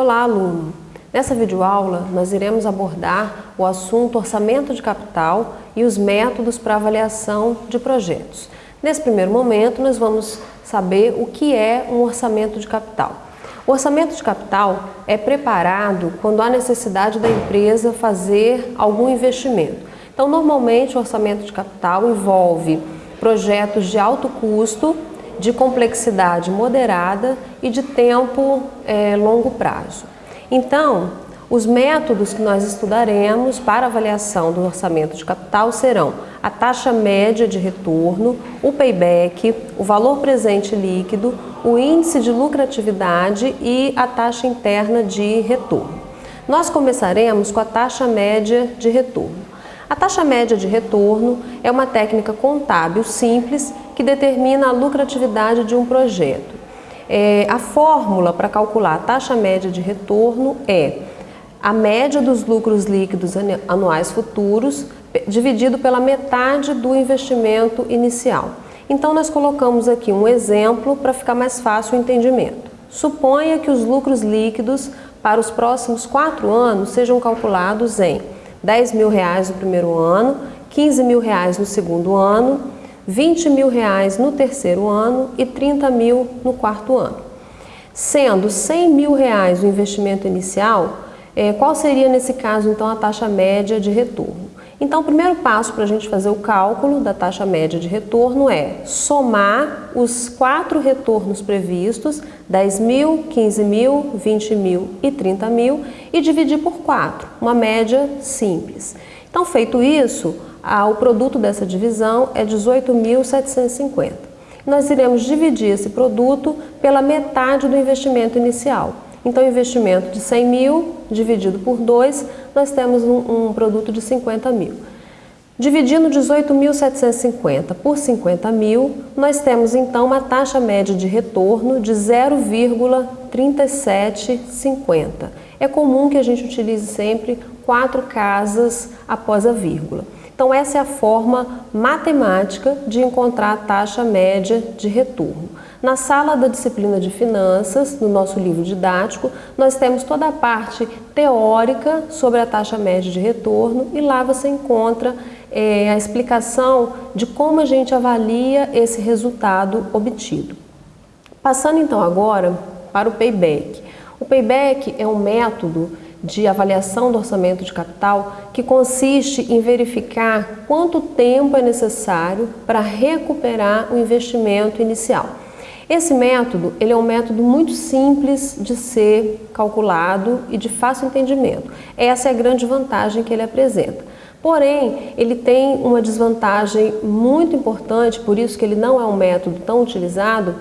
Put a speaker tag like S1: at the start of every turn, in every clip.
S1: Olá, aluno! Nessa videoaula, nós iremos abordar o assunto orçamento de capital e os métodos para avaliação de projetos. Nesse primeiro momento, nós vamos saber o que é um orçamento de capital. O orçamento de capital é preparado quando há necessidade da empresa fazer algum investimento. Então, normalmente, o orçamento de capital envolve projetos de alto custo, de complexidade moderada e de tempo é, longo prazo. Então, os métodos que nós estudaremos para avaliação do orçamento de capital serão a taxa média de retorno, o payback, o valor presente líquido, o índice de lucratividade e a taxa interna de retorno. Nós começaremos com a taxa média de retorno. A taxa média de retorno é uma técnica contábil simples que determina a lucratividade de um projeto. É, a fórmula para calcular a taxa média de retorno é a média dos lucros líquidos anuais futuros dividido pela metade do investimento inicial. Então, nós colocamos aqui um exemplo para ficar mais fácil o entendimento. Suponha que os lucros líquidos para os próximos quatro anos sejam calculados em 10 mil reais no primeiro ano, 15 mil reais no segundo ano, 20 mil reais no terceiro ano e 30 mil no quarto ano. Sendo 100 mil reais o investimento inicial, eh, qual seria nesse caso então a taxa média de retorno? Então, o primeiro passo para a gente fazer o cálculo da taxa média de retorno é somar os quatro retornos previstos, 10 mil, 15 mil, 20 mil e 30 mil, e dividir por 4, uma média simples. Então, feito isso, o produto dessa divisão é 18.750. Nós iremos dividir esse produto pela metade do investimento inicial. Então, investimento de 100 mil dividido por 2, nós temos um, um produto de 50 mil. Dividindo 18.750 por 50 mil, nós temos então uma taxa média de retorno de 0,3750. É comum que a gente utilize sempre quatro casas após a vírgula. Então essa é a forma matemática de encontrar a taxa média de retorno. Na sala da disciplina de finanças, no nosso livro didático, nós temos toda a parte teórica sobre a taxa média de retorno e lá você encontra é, a explicação de como a gente avalia esse resultado obtido. Passando então agora para o payback. O payback é um método de avaliação do orçamento de capital que consiste em verificar quanto tempo é necessário para recuperar o investimento inicial. Esse método ele é um método muito simples de ser calculado e de fácil entendimento. Essa é a grande vantagem que ele apresenta. Porém, ele tem uma desvantagem muito importante, por isso que ele não é um método tão utilizado,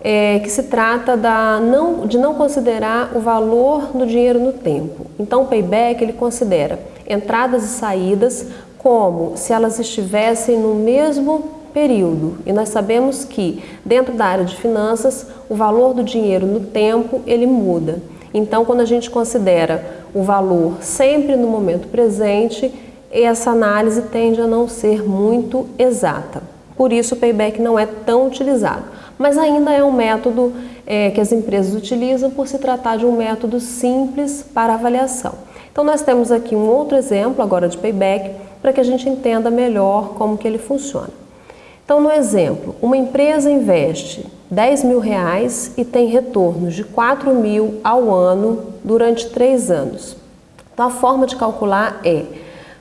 S1: é, que se trata da não, de não considerar o valor do dinheiro no tempo. Então, o payback ele considera entradas e saídas como se elas estivessem no mesmo período. E nós sabemos que dentro da área de finanças, o valor do dinheiro no tempo, ele muda. Então, quando a gente considera o valor sempre no momento presente, essa análise tende a não ser muito exata. Por isso, o payback não é tão utilizado. Mas ainda é um método é, que as empresas utilizam por se tratar de um método simples para avaliação. Então, nós temos aqui um outro exemplo agora de payback para que a gente entenda melhor como que ele funciona. Então, no exemplo, uma empresa investe 10 mil reais e tem retornos de 4 mil ao ano durante três anos. Então, a forma de calcular é,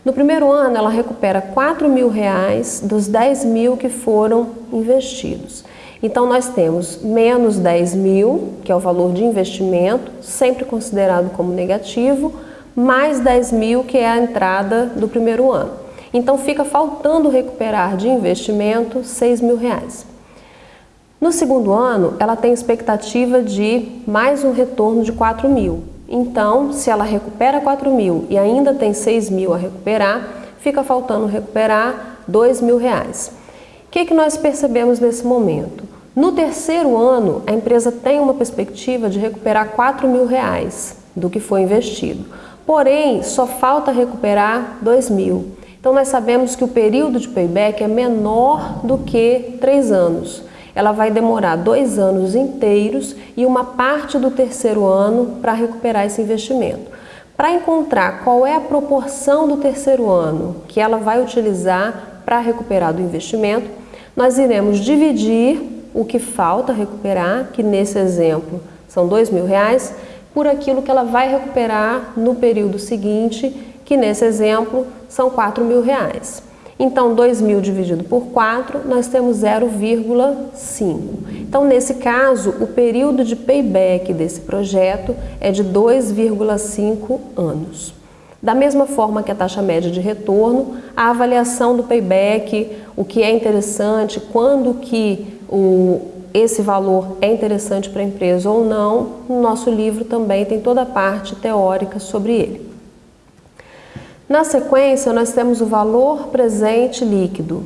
S1: no primeiro ano ela recupera 4 mil reais dos 10 mil que foram investidos. Então, nós temos menos 10 mil, que é o valor de investimento, sempre considerado como negativo, mais 10 mil, que é a entrada do primeiro ano. Então fica faltando recuperar de investimento 6 mil reais. No segundo ano, ela tem expectativa de mais um retorno de 4 mil. Então, se ela recupera 4 mil e ainda tem 6 mil a recuperar, fica faltando recuperar 2 mil reais. O que, que nós percebemos nesse momento? No terceiro ano, a empresa tem uma perspectiva de recuperar 4 mil reais do que foi investido. Porém, só falta recuperar 2 mil. Então nós sabemos que o período de payback é menor do que três anos. Ela vai demorar dois anos inteiros e uma parte do terceiro ano para recuperar esse investimento. Para encontrar qual é a proporção do terceiro ano que ela vai utilizar para recuperar do investimento, nós iremos dividir o que falta recuperar, que nesse exemplo são dois mil reais, por aquilo que ela vai recuperar no período seguinte, que nesse exemplo são quatro mil reais. Então, 2.000 dividido por 4, nós temos 0,5. Então, nesse caso, o período de payback desse projeto é de 2,5 anos. Da mesma forma que a taxa média de retorno, a avaliação do payback, o que é interessante, quando que o, esse valor é interessante para a empresa ou não, no nosso livro também tem toda a parte teórica sobre ele. Na sequência, nós temos o valor presente líquido.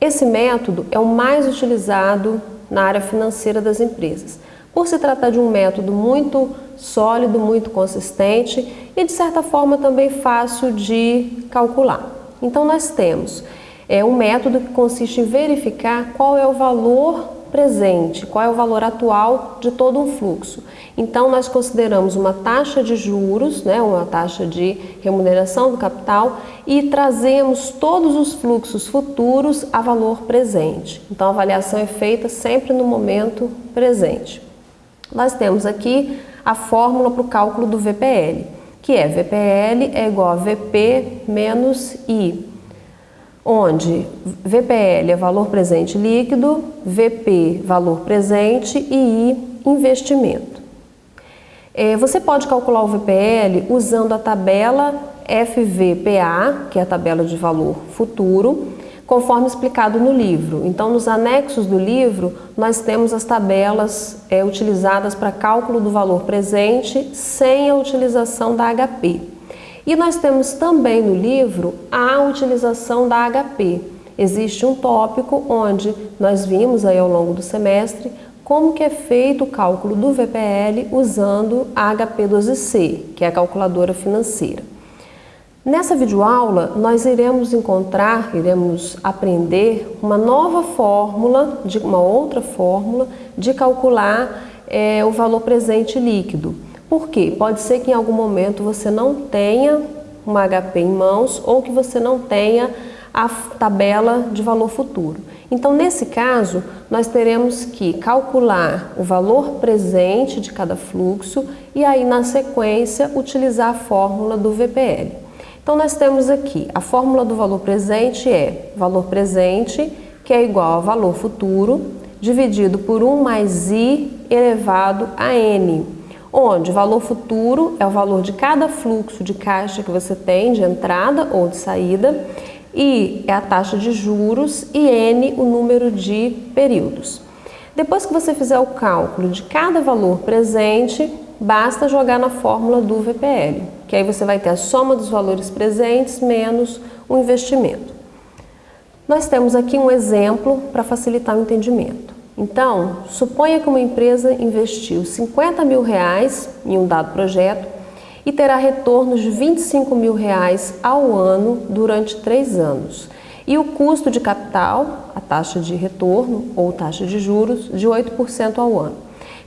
S1: Esse método é o mais utilizado na área financeira das empresas, por se tratar de um método muito sólido, muito consistente e de certa forma também fácil de calcular. Então nós temos é um método que consiste em verificar qual é o valor presente, qual é o valor atual de todo um fluxo. Então nós consideramos uma taxa de juros, né, uma taxa de remuneração do capital e trazemos todos os fluxos futuros a valor presente. Então a avaliação é feita sempre no momento presente. Nós temos aqui a fórmula para o cálculo do VPL, que é VPL é igual a VP menos I, onde VPL é valor presente líquido, VP valor presente e I investimento. É, você pode calcular o VPL usando a tabela FVPA, que é a tabela de valor futuro, conforme explicado no livro. Então, nos anexos do livro, nós temos as tabelas é, utilizadas para cálculo do valor presente sem a utilização da HP. E nós temos também no livro a utilização da HP. Existe um tópico onde nós vimos aí ao longo do semestre como que é feito o cálculo do VPL usando a HP12C, que é a calculadora financeira. Nessa videoaula, nós iremos encontrar, iremos aprender uma nova fórmula, de uma outra fórmula de calcular é, o valor presente líquido. Por quê? Pode ser que em algum momento você não tenha uma HP em mãos ou que você não tenha a tabela de valor futuro. Então, nesse caso, nós teremos que calcular o valor presente de cada fluxo e aí, na sequência, utilizar a fórmula do VPL. Então, nós temos aqui a fórmula do valor presente é valor presente, que é igual a valor futuro, dividido por 1 mais i elevado a n, onde o valor futuro é o valor de cada fluxo de caixa que você tem de entrada ou de saída I é a taxa de juros e N o número de períodos. Depois que você fizer o cálculo de cada valor presente, basta jogar na fórmula do VPL, que aí você vai ter a soma dos valores presentes menos o investimento. Nós temos aqui um exemplo para facilitar o entendimento. Então, suponha que uma empresa investiu 50 mil reais em um dado projeto e terá retornos de 25 mil reais ao ano durante três anos. E o custo de capital, a taxa de retorno ou taxa de juros, de 8% ao ano.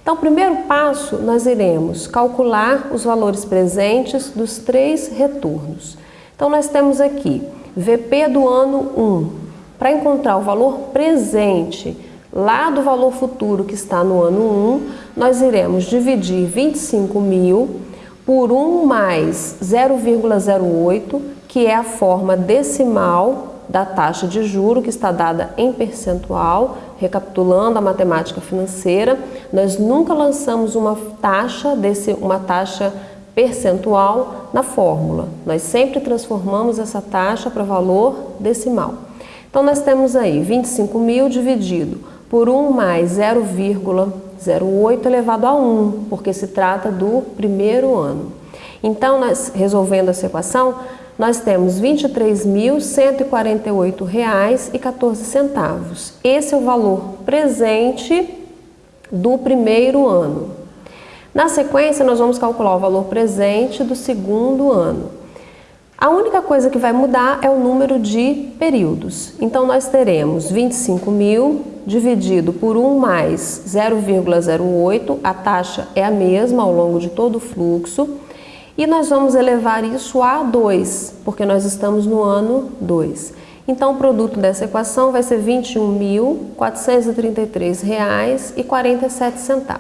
S1: Então, primeiro passo, nós iremos calcular os valores presentes dos três retornos. Então, nós temos aqui VP do ano 1. Para encontrar o valor presente lá do valor futuro que está no ano 1, nós iremos dividir 25 mil por 1 mais 0,08, que é a forma decimal da taxa de juro que está dada em percentual, recapitulando a matemática financeira, nós nunca lançamos uma taxa desse uma taxa percentual na fórmula. Nós sempre transformamos essa taxa para valor decimal. Então nós temos aí 25 mil dividido por 1 mais 0,08 0,8 elevado a 1, porque se trata do primeiro ano. Então, nós, resolvendo essa equação, nós temos R$ 23.148,14. Esse é o valor presente do primeiro ano. Na sequência, nós vamos calcular o valor presente do segundo ano. A única coisa que vai mudar é o número de períodos. Então, nós teremos 25 mil dividido por 1 mais 0,08, a taxa é a mesma ao longo de todo o fluxo, e nós vamos elevar isso a 2, porque nós estamos no ano 2. Então, o produto dessa equação vai ser R$ 21.433,47.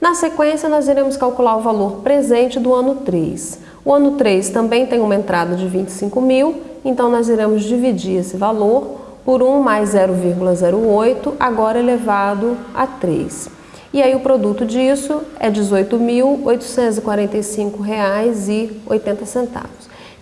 S1: Na sequência, nós iremos calcular o valor presente do ano 3. O ano 3 também tem uma entrada de 25 mil, então nós iremos dividir esse valor por 1 mais 0,08, agora elevado a 3. E aí o produto disso é R$ 18.845,80.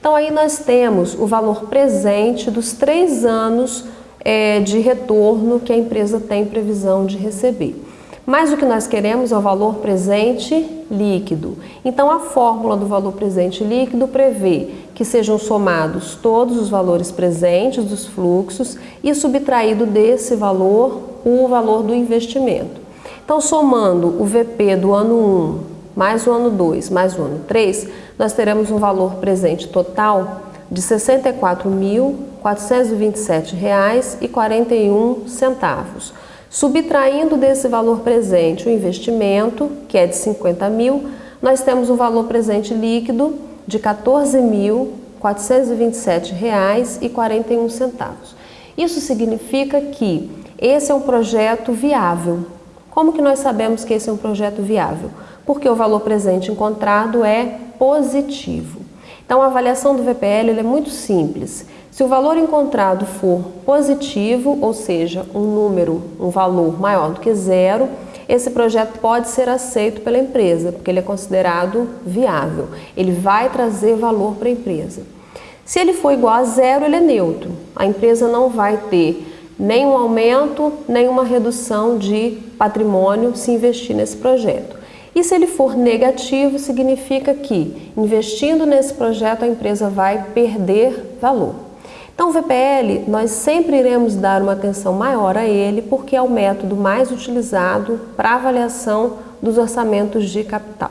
S1: Então aí nós temos o valor presente dos três anos é, de retorno que a empresa tem previsão de receber. Mas o que nós queremos é o valor presente líquido. Então a fórmula do valor presente líquido prevê que sejam somados todos os valores presentes dos fluxos e subtraído desse valor o valor do investimento. Então somando o VP do ano 1 mais o ano 2 mais o ano 3, nós teremos um valor presente total de R$ 64.427,41. Subtraindo desse valor presente o investimento, que é de 50 mil, nós temos um valor presente líquido de R$ 14.427,41. Isso significa que esse é um projeto viável. Como que nós sabemos que esse é um projeto viável? Porque o valor presente encontrado é positivo. Então a avaliação do VPL é muito simples. Se o valor encontrado for positivo, ou seja, um número, um valor maior do que zero, esse projeto pode ser aceito pela empresa, porque ele é considerado viável. Ele vai trazer valor para a empresa. Se ele for igual a zero, ele é neutro. A empresa não vai ter nenhum aumento, nenhuma redução de patrimônio se investir nesse projeto. E se ele for negativo, significa que investindo nesse projeto a empresa vai perder valor. Então, o VPL, nós sempre iremos dar uma atenção maior a ele, porque é o método mais utilizado para avaliação dos orçamentos de capital.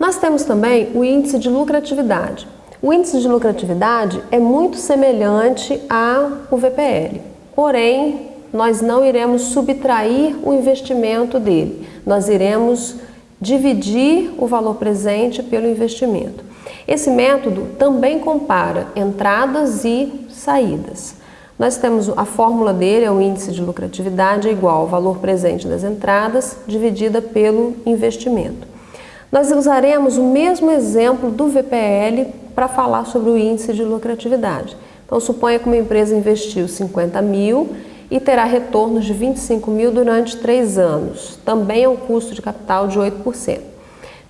S1: Nós temos também o índice de lucratividade. O índice de lucratividade é muito semelhante ao VPL, porém, nós não iremos subtrair o investimento dele, nós iremos dividir o valor presente pelo investimento. Esse método também compara entradas e saídas. Nós temos a fórmula dele, é o índice de lucratividade, é igual ao valor presente das entradas dividida pelo investimento. Nós usaremos o mesmo exemplo do VPL para falar sobre o índice de lucratividade. Então, suponha que uma empresa investiu 50 mil e terá retornos de 25 mil durante três anos. Também é um custo de capital de 8%.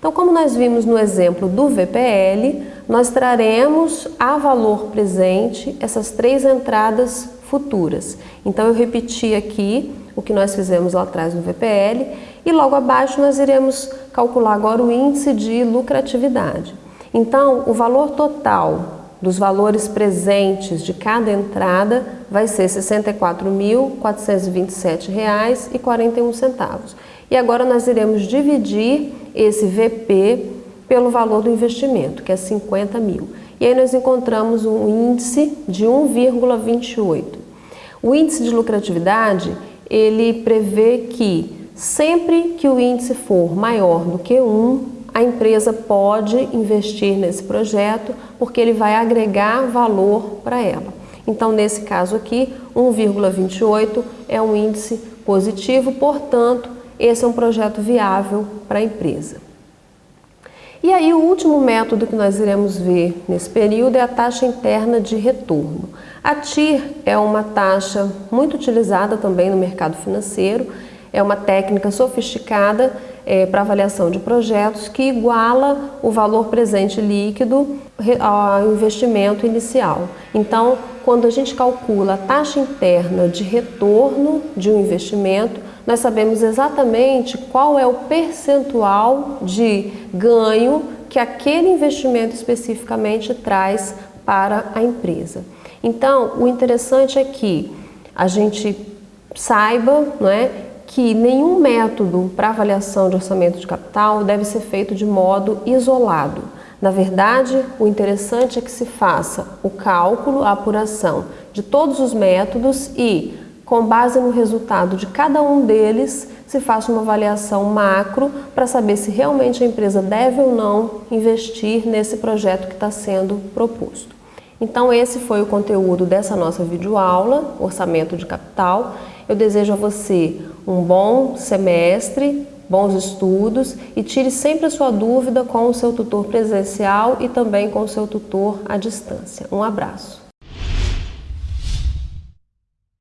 S1: Então, como nós vimos no exemplo do VPL, nós traremos a valor presente essas três entradas futuras. Então, eu repeti aqui o que nós fizemos lá atrás no VPL e logo abaixo nós iremos calcular agora o índice de lucratividade. Então, o valor total dos valores presentes de cada entrada vai ser R$ 64.427,41. E agora nós iremos dividir esse VP pelo valor do investimento, que é 50 mil. E aí nós encontramos um índice de 1,28. O índice de lucratividade, ele prevê que sempre que o índice for maior do que 1, a empresa pode investir nesse projeto porque ele vai agregar valor para ela. Então, nesse caso aqui, 1,28 é um índice positivo, portanto, esse é um projeto viável para a empresa. E aí o último método que nós iremos ver nesse período é a taxa interna de retorno. A TIR é uma taxa muito utilizada também no mercado financeiro, é uma técnica sofisticada é, para avaliação de projetos que iguala o valor presente líquido ao investimento inicial. Então, quando a gente calcula a taxa interna de retorno de um investimento, nós sabemos exatamente qual é o percentual de ganho que aquele investimento especificamente traz para a empresa. Então, o interessante é que a gente saiba não é, que nenhum método para avaliação de orçamento de capital deve ser feito de modo isolado. Na verdade, o interessante é que se faça o cálculo, a apuração de todos os métodos e com base no resultado de cada um deles, se faça uma avaliação macro para saber se realmente a empresa deve ou não investir nesse projeto que está sendo proposto. Então esse foi o conteúdo dessa nossa videoaula, Orçamento de Capital. Eu desejo a você um bom semestre, bons estudos e tire sempre a sua dúvida com o seu tutor presencial e também com o seu tutor à distância. Um abraço.